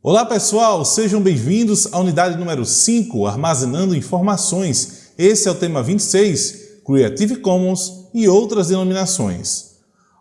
Olá pessoal, sejam bem-vindos à unidade número 5, Armazenando Informações. Esse é o tema 26, Creative Commons e outras denominações.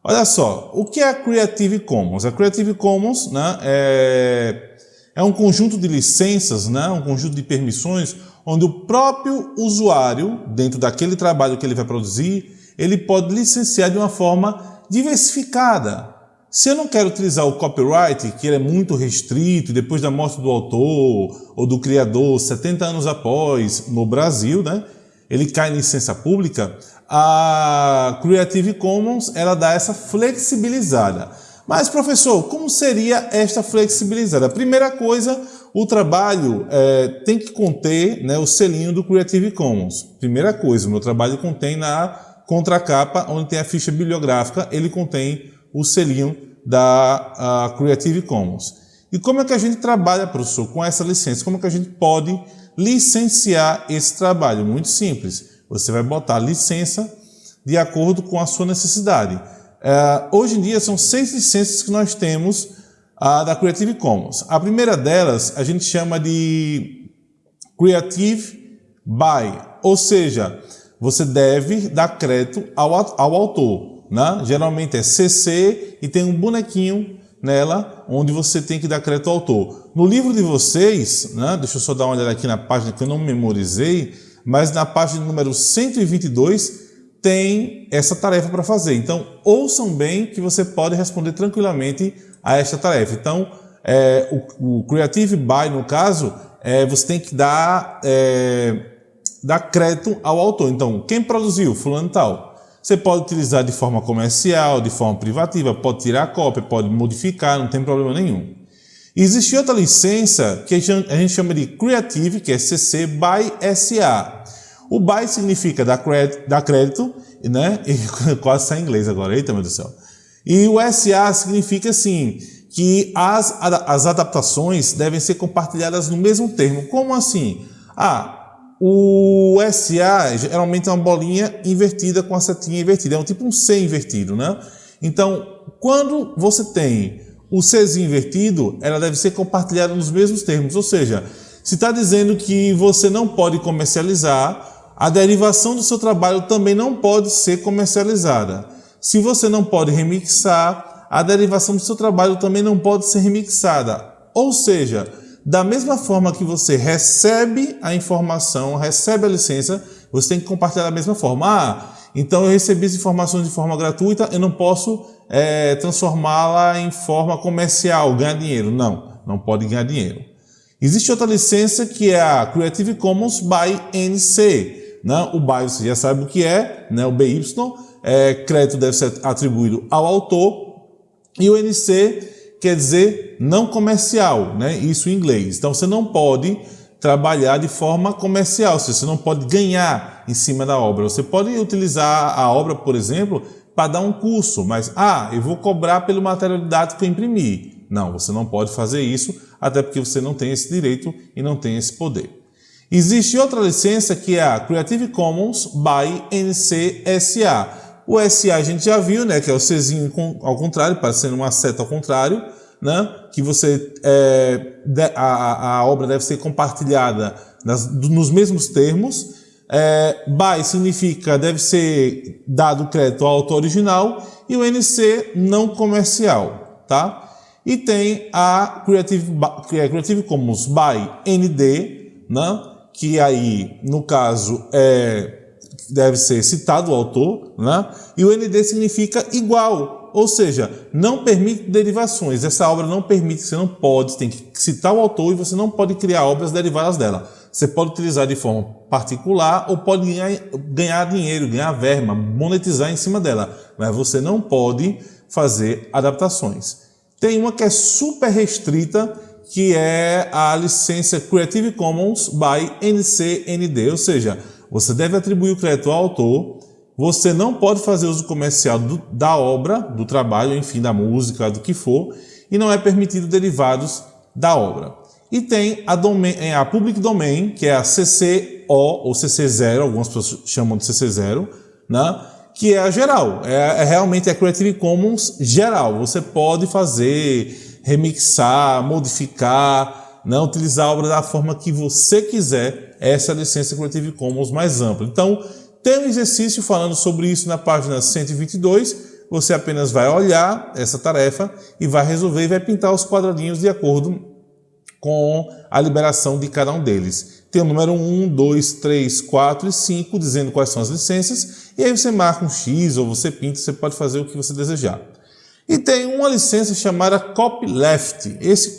Olha só, o que é a Creative Commons? A Creative Commons né, é, é um conjunto de licenças, né, um conjunto de permissões, onde o próprio usuário, dentro daquele trabalho que ele vai produzir, ele pode licenciar de uma forma diversificada. Se eu não quero utilizar o copyright, que ele é muito restrito, depois da morte do autor ou do criador, 70 anos após, no Brasil, né, ele cai em licença pública, a Creative Commons ela dá essa flexibilizada. Mas, professor, como seria esta flexibilizada? Primeira coisa, o trabalho é, tem que conter né, o selinho do Creative Commons. Primeira coisa, o meu trabalho contém na contracapa, onde tem a ficha bibliográfica, ele contém o selinho da Creative Commons. E como é que a gente trabalha, professor, com essa licença? Como é que a gente pode licenciar esse trabalho? Muito simples. Você vai botar licença de acordo com a sua necessidade. É, hoje em dia são seis licenças que nós temos da Creative Commons. A primeira delas a gente chama de Creative by, ou seja, você deve dar crédito ao, ao autor. Né? Geralmente é CC e tem um bonequinho nela onde você tem que dar crédito ao autor. No livro de vocês, né? deixa eu só dar uma olhada aqui na página que eu não memorizei, mas na página número 122 tem essa tarefa para fazer. Então, ouçam bem que você pode responder tranquilamente a esta tarefa. Então, é, o, o, Creative By, no caso, é, você tem que dar, é, dar crédito ao autor. Então, quem produziu? Fulano tal. Você pode utilizar de forma comercial, de forma privativa, pode tirar a cópia, pode modificar, não tem problema nenhum. Existe outra licença que a gente chama de Creative, que é CC by SA. O by significa dar crédito, dar crédito né? E quase sai em inglês agora, eita meu Deus do céu. E o SA significa assim, que as, as adaptações devem ser compartilhadas no mesmo termo. Como assim? Ah, o SA geralmente é uma bolinha invertida com a setinha invertida, é um tipo um C invertido, né? Então, quando você tem o Czinho invertido, ela deve ser compartilhada nos mesmos termos, ou seja, se está dizendo que você não pode comercializar, a derivação do seu trabalho também não pode ser comercializada. Se você não pode remixar, a derivação do seu trabalho também não pode ser remixada. Ou seja, da mesma forma que você recebe a informação, recebe a licença, você tem que compartilhar da mesma forma. Ah, então eu recebi as informações de forma gratuita, eu não posso é, transformá-la em forma comercial, ganhar dinheiro. Não, não pode ganhar dinheiro. Existe outra licença que é a Creative Commons by NC. Né? O BY você já sabe o que é, né? o BY, é, crédito deve ser atribuído ao autor, e o NC quer dizer não comercial, né? isso em inglês. Então você não pode trabalhar de forma comercial, você não pode ganhar em cima da obra. Você pode utilizar a obra, por exemplo, para dar um curso, mas, ah, eu vou cobrar pelo material didático que eu imprimi. Não, você não pode fazer isso, até porque você não tem esse direito e não tem esse poder. Existe outra licença que é a Creative Commons by NC SA. O SA a gente já viu, né, que é o Czinho ao contrário, parecendo uma seta ao contrário, né, que você, é, a, a, obra deve ser compartilhada nas, nos mesmos termos. É, by significa deve ser dado crédito ao autor original e o NC não comercial, tá? E tem a Creative, Creative Commons by ND, né? que aí, no caso, é, deve ser citado o autor, né? e o ND significa igual, ou seja, não permite derivações. Essa obra não permite, você não pode, tem que citar o autor e você não pode criar obras derivadas dela. Você pode utilizar de forma particular ou pode ganhar, ganhar dinheiro, ganhar verba, monetizar em cima dela, mas você não pode fazer adaptações. Tem uma que é super restrita, que é a licença Creative Commons by NCND, ou seja, você deve atribuir o crédito ao autor, você não pode fazer uso comercial do, da obra, do trabalho, enfim, da música, do que for, e não é permitido derivados da obra. E tem a, domain, é, a Public Domain, que é a CCO ou CC0, algumas pessoas chamam de CC0, né? que é a geral, é, é realmente a Creative Commons geral. Você pode fazer remixar, modificar, né? utilizar a obra da forma que você quiser. Essa é a licença Creative Commons mais ampla. Então, tem um exercício falando sobre isso na página 122. Você apenas vai olhar essa tarefa e vai resolver e vai pintar os quadradinhos de acordo com a liberação de cada um deles. Tem o número 1, 2, 3, 4 e 5, dizendo quais são as licenças, e aí você marca um X ou você pinta, você pode fazer o que você desejar. E tem uma licença chamada Copyleft. Esse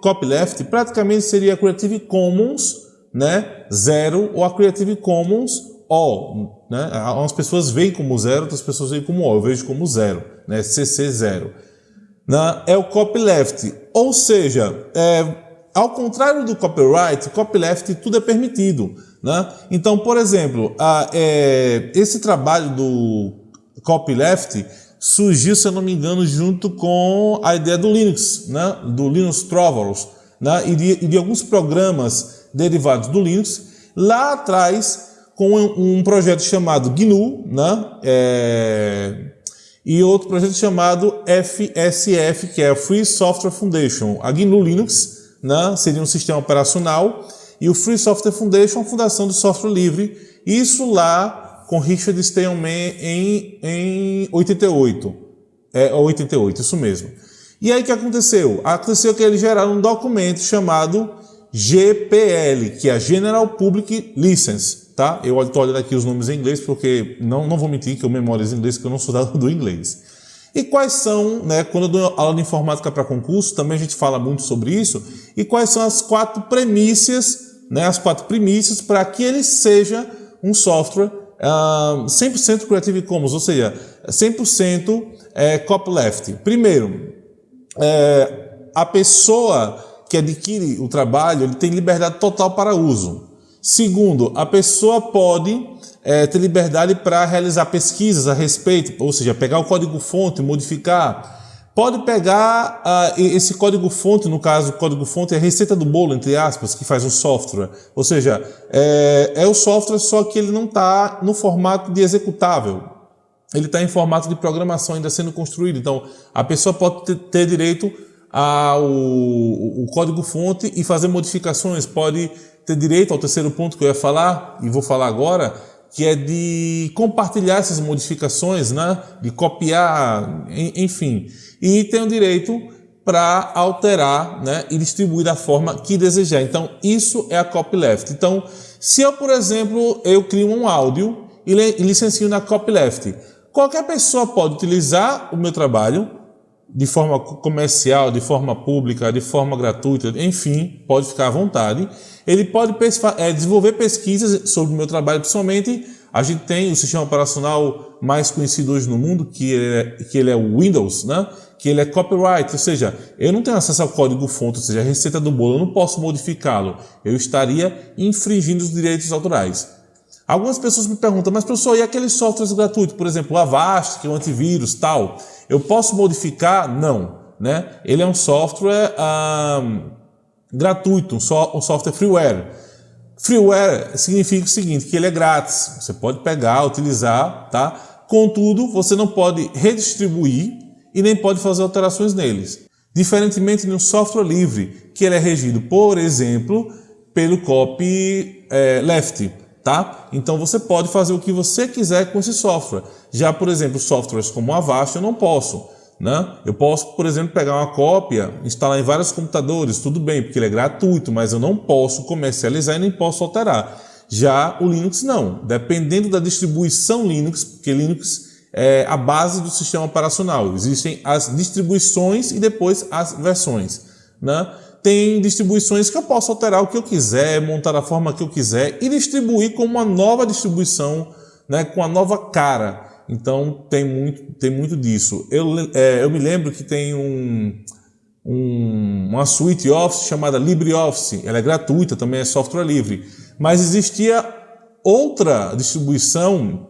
Copyleft praticamente seria a Creative Commons né, zero ou a Creative Commons O. Né? Algumas pessoas veem como zero, outras pessoas veem como O. Eu vejo como zero, né? CC zero. Né? É o copyleft. Ou seja, é, ao contrário do copyright, copyleft tudo é permitido. Né? Então, por exemplo, a, é, esse trabalho do copyleft surgiu, se eu não me engano, junto com a ideia do Linux, né? do Linux Torvalds, né? e, de, e de alguns programas derivados do Linux, lá atrás com um projeto chamado GNU, né? É, e outro projeto chamado FSF, que é a Free Software Foundation. A GNU Linux né? seria um sistema operacional e o Free Software Foundation, a fundação do software livre. Isso lá com Richard Stallman em, em 88. É, 88, isso mesmo. E aí o que aconteceu? Aconteceu que eles geraram um documento chamado GPL, que é a General Public License tá? Eu estou olhando aqui os nomes em inglês porque não, não vou mentir que eu memorizo inglês porque eu não sou dado do inglês. E quais são, né, quando eu dou aula de informática para concurso, também a gente fala muito sobre isso, e quais são as quatro premissas, né, as quatro premissas para que ele seja um software uh, 100% Creative Commons, ou seja, 100% é, copyleft. Primeiro, é, a pessoa que adquire o trabalho ele tem liberdade total para uso. Segundo, a pessoa pode é, ter liberdade para realizar pesquisas a respeito, ou seja, pegar o código-fonte, modificar. Pode pegar uh, esse código-fonte, no caso, o código-fonte é a receita do bolo, entre aspas, que faz o software. Ou seja, é, é o software, só que ele não está no formato de executável. Ele está em formato de programação ainda sendo construído. Então, a pessoa pode ter, ter direito ao o código-fonte e fazer modificações, pode ter direito ao terceiro ponto que eu ia falar, e vou falar agora, que é de compartilhar essas modificações, né? de copiar, enfim. E tem o direito para alterar né? e distribuir da forma que desejar. Então, isso é a copyleft. Então, se eu, por exemplo, eu crio um áudio e licencio na copyleft, qualquer pessoa pode utilizar o meu trabalho de forma comercial, de forma pública, de forma gratuita, enfim, pode ficar à vontade. Ele pode é, desenvolver pesquisas sobre o meu trabalho, principalmente a gente tem o sistema operacional mais conhecido hoje no mundo, que é, que ele é o Windows, né? que ele é copyright, ou seja, eu não tenho acesso ao código-fonte, ou seja, a receita do bolo, eu não posso modificá-lo. Eu estaria infringindo os direitos autorais. Algumas pessoas me perguntam, mas professor, e aqueles softwares gratuitos, por exemplo, o Avast, que é um antivírus, tal, eu posso modificar? Não. Né? Ele é um software gratuito, um, so, um software freeware. Freeware significa o seguinte, que ele é grátis, você pode pegar, utilizar, tá? Contudo, você não pode redistribuir e nem pode fazer alterações neles. Diferentemente de um software livre, que ele é regido, por exemplo, pelo copyleft. Left tá? Então você pode fazer o que você quiser com esse software. Já, por exemplo, softwares como o Avast eu não posso. Né? Eu posso, por exemplo, pegar uma cópia, instalar em vários computadores, tudo bem, porque ele é gratuito, mas eu não posso comercializar e nem posso alterar. Já o Linux não. Dependendo da distribuição Linux, porque Linux é a base do sistema operacional. Existem as distribuições e depois as versões. Né? tem distribuições que eu posso alterar o que eu quiser, montar da forma que eu quiser e distribuir com uma nova distribuição, né, com a nova cara. Então tem muito, tem muito disso. Eu, é, eu me lembro que tem um, um, uma suite Office chamada LibreOffice. Ela é gratuita, também é software livre. Mas existia outra distribuição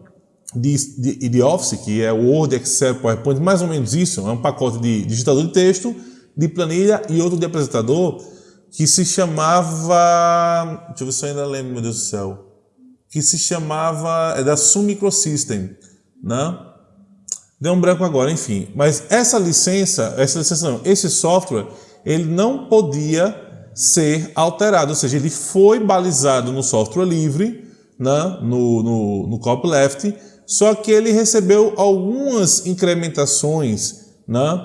de, de, de Office, que é o Word, Excel, PowerPoint, mais ou menos isso. É um pacote de digitador de texto de planilha e outro de apresentador que se chamava. Deixa eu ver se eu ainda lembro, meu Deus do céu. Que se chamava. É da Sun Microsystem, né? Deu um branco agora, enfim. Mas essa licença, essa licença não, esse software, ele não podia ser alterado, ou seja, ele foi balizado no software livre, né, no, no, no copyleft, só que ele recebeu algumas incrementações né,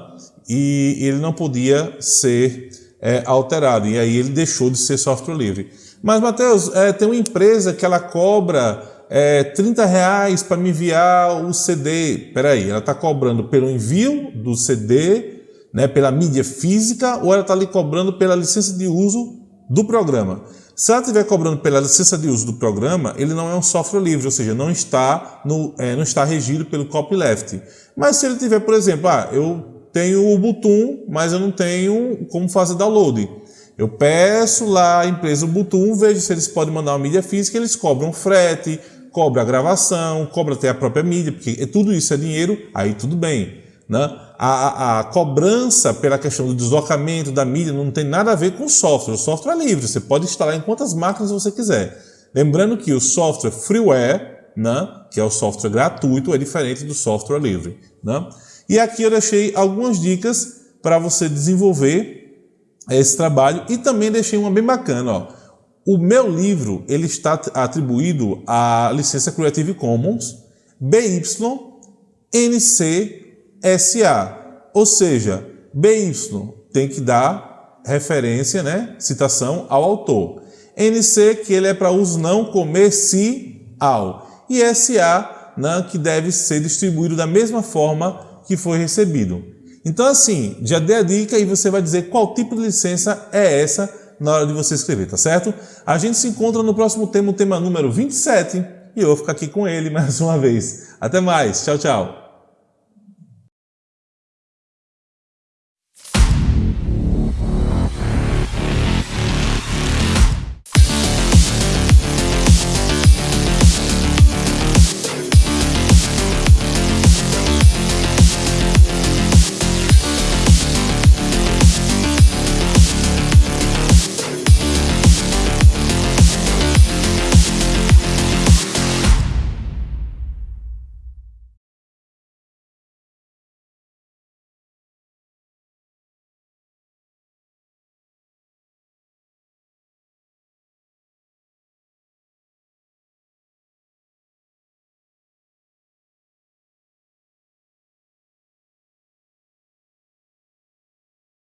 e ele não podia ser é, alterado, e aí ele deixou de ser software livre. Mas, Matheus, é, tem uma empresa que ela cobra é, 30 reais para me enviar o CD. Peraí, ela está cobrando pelo envio do CD né, pela mídia física ou ela está ali cobrando pela licença de uso do programa. Se ela estiver cobrando pela licença de uso do programa, ele não é um software livre, ou seja, não está, no, é, não está regido pelo copyleft. Mas se ele tiver, por exemplo, ah, eu tenho o Ubuntu, mas eu não tenho como fazer download. Eu peço lá a empresa Ubuntu, vejo se eles podem mandar uma mídia física, eles cobram frete, cobra a gravação, cobra até a própria mídia, porque tudo isso é dinheiro, aí tudo bem. Né? A, a, cobrança pela questão do deslocamento da mídia não tem nada a ver com o software. O software é livre, você pode instalar em quantas máquinas você quiser. Lembrando que o software freeware, né, que é o software gratuito, é diferente do software livre. Né? E aqui eu deixei algumas dicas para você desenvolver esse trabalho e também deixei uma bem bacana. Ó. O meu livro ele está atribuído à licença Creative Commons BY-NC SA, ou seja, BY tem que dar referência, né, citação ao autor. NC, que ele é para uso não comercial. E SA, né, que deve ser distribuído da mesma forma que foi recebido. Então, assim, já dei a dica e você vai dizer qual tipo de licença é essa na hora de você escrever, tá certo? A gente se encontra no próximo tema, o tema número 27, e eu vou ficar aqui com ele mais uma vez. Até mais, tchau, tchau.